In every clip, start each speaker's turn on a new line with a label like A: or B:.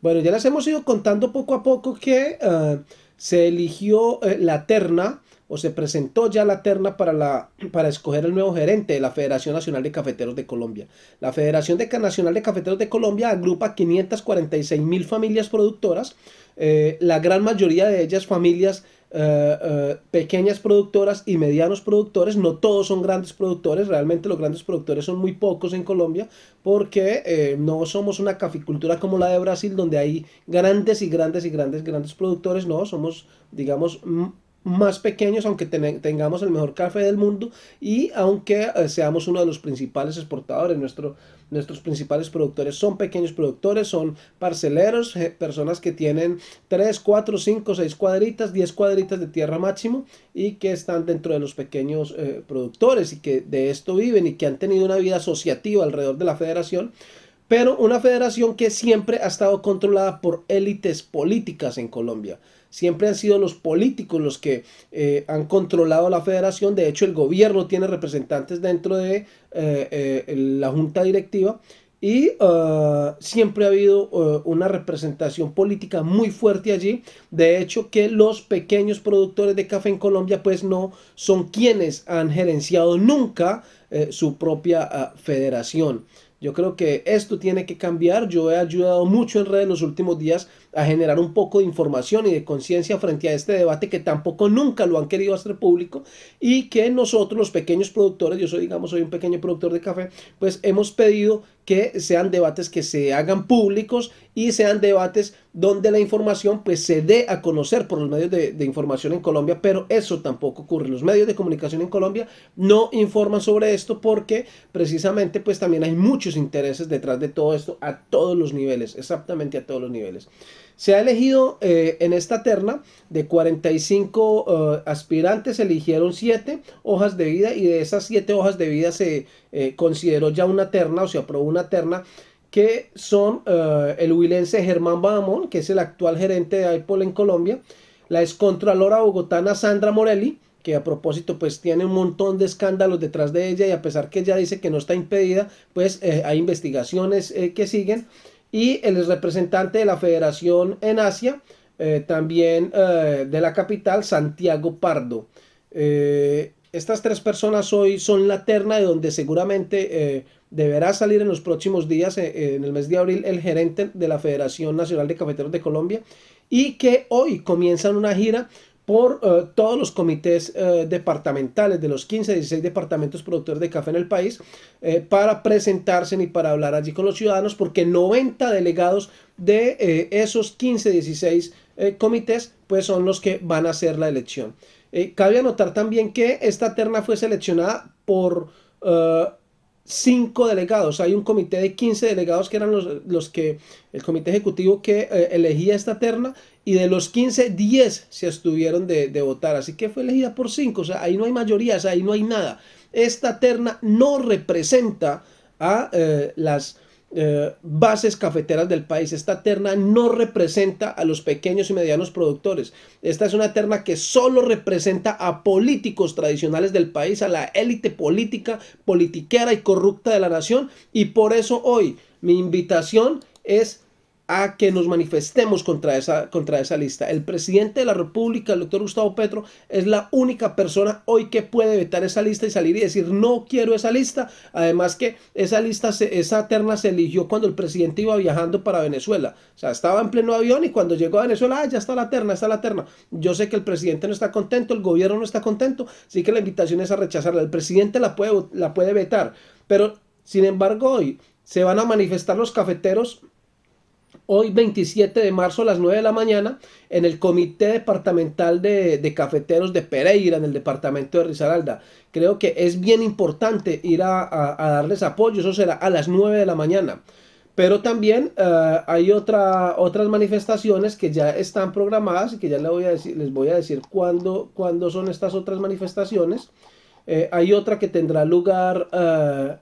A: Bueno, ya les hemos ido contando poco a poco que eh, se eligió eh, la terna o se presentó ya la terna para, la, para escoger el nuevo gerente de la Federación Nacional de Cafeteros de Colombia. La Federación de, Nacional de Cafeteros de Colombia agrupa 546 mil familias productoras, eh, la gran mayoría de ellas familias eh, eh, pequeñas productoras y medianos productores, no todos son grandes productores, realmente los grandes productores son muy pocos en Colombia porque no somos una caficultura como la de Brasil donde hay grandes y grandes y grandes grandes productores, no, somos digamos más pequeños, aunque tengamos el mejor café del mundo y aunque eh, seamos uno de los principales exportadores, nuestro, nuestros principales productores son pequeños productores, son parceleros, personas que tienen 3, 4, 5, 6 cuadritas, 10 cuadritas de tierra máximo y que están dentro de los pequeños eh, productores y que de esto viven y que han tenido una vida asociativa alrededor de la federación pero una federación que siempre ha estado controlada por élites políticas en Colombia. Siempre han sido los políticos los que eh, han controlado la federación. De hecho, el gobierno tiene representantes dentro de eh, eh, la junta directiva y siempre ha habido una representación política muy fuerte allí. De hecho, que los pequeños productores de café en Colombia pues no son quienes han gerenciado nunca su propia ah, federación. Yo creo que esto tiene que cambiar. Yo he ayudado mucho en redes los últimos días a generar un poco de información y de conciencia frente a este debate que tampoco nunca lo han querido hacer público y que nosotros los pequeños productores, yo soy digamos soy un pequeño productor de café, pues hemos pedido que sean debates que se hagan públicos y sean debates donde la información pues se dé a conocer por los medios de, información en Colombia, pero eso tampoco ocurre. Los medios de comunicación en Colombia no informan sobre esto porque precisamente pues también hay muchos intereses detrás de todo esto a todos los niveles, exactamente a todos los niveles. Se ha elegido eh, en esta terna de 45 eh, aspirantes, se eligieron 7 hojas de vida y de esas 7 hojas de vida se eh, consideró ya una terna o se aprobó una terna que son el huilense Germán Bahamón, que es el actual gerente de AIPOL en Colombia, la excontralora bogotana Sandra Morelli, que a propósito pues tiene un montón de escándalos detrás de ella y a pesar que ella dice que no está impedida, pues hay investigaciones que siguen y el representante de la federación en Asia, eh, también eh, de la capital, Santiago Pardo. Eh, estas tres personas hoy son la terna de donde seguramente deberá salir en los próximos días, en el mes de abril, el gerente de la Federación Nacional de Cafeteros de Colombia y que hoy comienzan una gira por eh, todos los comités eh, departamentales de los 15, 16 departamentos productores de café en el país eh, para presentarse y para hablar allí con los ciudadanos porque 90 delegados de esos 15, 16 comités pues son los que van a hacer la elección. cabe anotar también que esta terna fue seleccionada por cinco delegados. Hay un comité de 15 delegados que eran los, los que, el comité ejecutivo que eh, elegía esta terna y de los 15, 10 se estuvieron de, de, votar. Así que fue elegida por cinco. O sea, ahí no hay mayorías, ahí no hay nada. Esta terna no representa a eh, las eh, bases cafeteras del país. Esta terna no representa a los pequeños y medianos productores. Esta es una terna que solo representa a políticos tradicionales del país, a la élite política, politiquera y corrupta de la nación. Y por eso hoy mi invitación es a que nos manifestemos contra esa, contra esa lista. El presidente de la República, el doctor Gustavo Petro, es la única persona hoy que puede vetar esa lista y salir y decir no quiero esa lista. Además que esa lista, esa terna se eligió cuando el presidente iba viajando para Venezuela. O sea, estaba en pleno avión y cuando llegó a Venezuela, ah, ya está la terna, está la terna. Yo sé que el presidente no está contento, el gobierno no está contento, así que la invitación es a rechazarla. El presidente la puede, la puede vetar, pero sin embargo hoy se van a manifestar los cafeteros hoy 27 de marzo a las 9 de la mañana en el Comité Departamental de, Cafeteros de Pereira, en el departamento de Risaralda. Creo que es bien importante ir a, darles apoyo, eso será a las 9 de la mañana. Pero también eh, hay otra, otras manifestaciones que ya están programadas y que ya les voy a decir, les voy a decir cuándo, cuándo son estas otras manifestaciones. Eh, hay otra que tendrá lugar eh,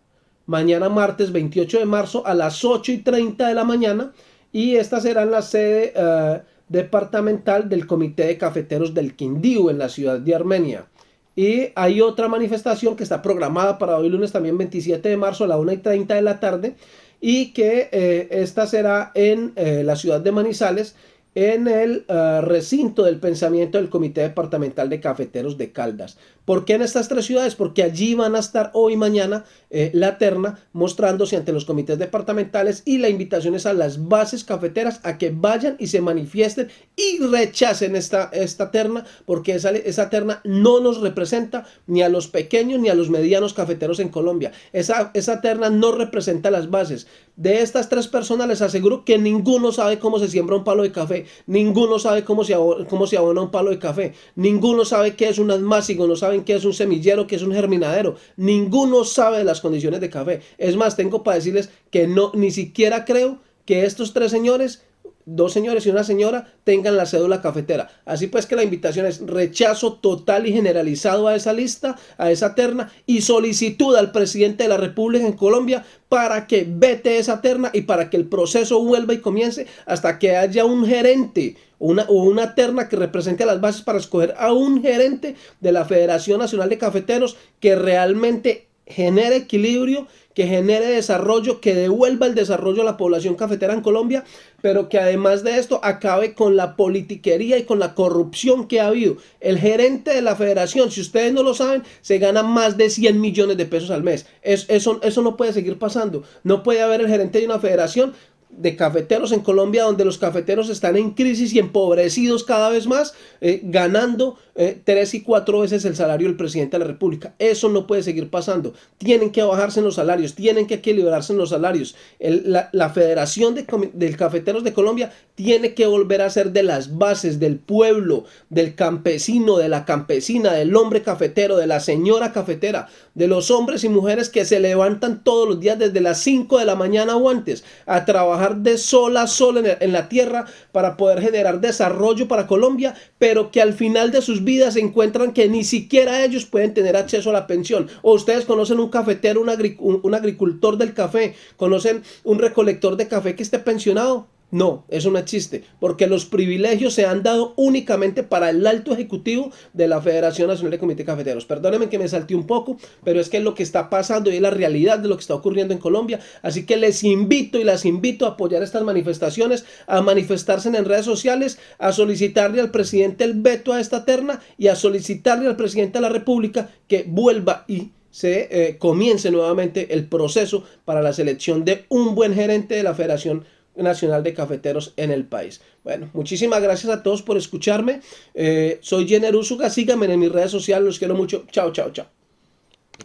A: mañana martes 28 de marzo a las 8 y 30 de la mañana y esta será la sede eh, departamental del Comité de Cafeteros del Quindío en la ciudad de Armenia. Y hay otra manifestación que está programada para hoy lunes también 27 de marzo a la 1 y 30 de la tarde, y que eh, esta será en eh, la ciudad de Manizales en el eh, recinto del pensamiento del Comité Departamental de Cafeteros de Caldas. ¿Por qué en estas tres ciudades? Porque allí van a estar hoy y mañana eh, la terna mostrándose ante los comités departamentales y la invitación es a las bases cafeteras a que vayan y se manifiesten y rechacen esta, esta terna porque esa, esa terna no nos representa ni a los pequeños ni a los medianos cafeteros en Colombia. Esa, esa terna no representa las bases. De estas tres personas les aseguro que ninguno sabe cómo se siembra un palo de café, ninguno sabe cómo se, cómo se abona un palo de café, ninguno sabe qué es un asmásico, no sabe que es un semillero, que es un germinadero. Ninguno sabe de las condiciones de café. Es más, tengo para decirles que no, ni siquiera creo que estos tres señores dos señores y una señora tengan la cédula cafetera. Así pues que la invitación es rechazo total y generalizado a esa lista, a esa terna y solicitud al presidente de la República en Colombia para que vete esa terna y para que el proceso vuelva y comience hasta que haya un gerente una, o una terna que represente a las bases para escoger a un gerente de la Federación Nacional de Cafeteros que realmente genere equilibrio, que genere desarrollo, que devuelva el desarrollo a la población cafetera en Colombia, pero que además de esto acabe con la politiquería y con la corrupción que ha habido. El gerente de la federación, si ustedes no lo saben, se gana más de 100 millones de pesos al mes. eso, eso no puede seguir pasando. No puede haber el gerente de una federación de cafeteros en Colombia donde los cafeteros están en crisis y empobrecidos cada vez más, eh, ganando eh, tres y cuatro veces el salario del presidente de la República. Eso no puede seguir pasando. Tienen que bajarse en los salarios, tienen que equilibrarse en los salarios. la, Federación de, de, Cafeteros de Colombia tiene que volver a ser de las bases del pueblo, del campesino, de la campesina, del hombre cafetero, de la señora cafetera, de los hombres y mujeres que se levantan todos los días desde las 5 de la mañana o antes a trabajar de sol a sol en, la tierra para poder generar desarrollo para Colombia, pero que al final de sus vidas se encuentran que ni siquiera ellos pueden tener acceso a la pensión. O ustedes conocen un cafetero, un, un agricultor del café, conocen un recolector de café que esté pensionado. No, eso no existe, porque los privilegios se han dado únicamente para el alto ejecutivo de la Federación Nacional de Comité Cafeteros. Perdónenme que me salté un poco, pero es que es lo que está pasando y es la realidad de lo que está ocurriendo en Colombia. Así que les invito y las invito a apoyar estas manifestaciones, a manifestarse en redes sociales, a solicitarle al presidente el veto a esta terna y a solicitarle al presidente de la República que vuelva y se eh, comience nuevamente el proceso para la selección de un buen gerente de la Federación Nacional de Cafeteros en el país. Bueno, muchísimas gracias a todos por escucharme. Eh, soy Jenner Usuga, síganme en mis redes sociales, los quiero mucho. Chao, chao, chao.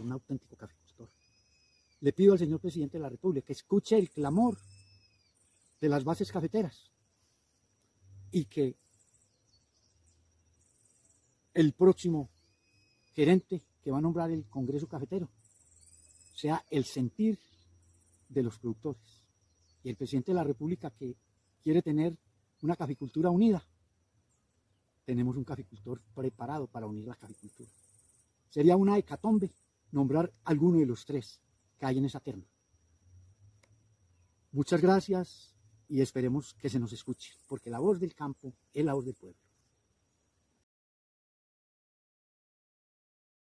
B: Un auténtico cafecultor. Le pido al señor presidente de la República que escuche el clamor de las bases cafeteras y que el próximo gerente que va a nombrar el Congreso Cafetero sea el sentir de los productores y el presidente de la República que quiere tener una caficultura unida, tenemos un caficultor preparado para unir la caficultura. Sería una hecatombe nombrar alguno de los tres que hay en esa terna. Muchas gracias y esperemos que se nos escuche, porque la voz del campo es la voz del pueblo.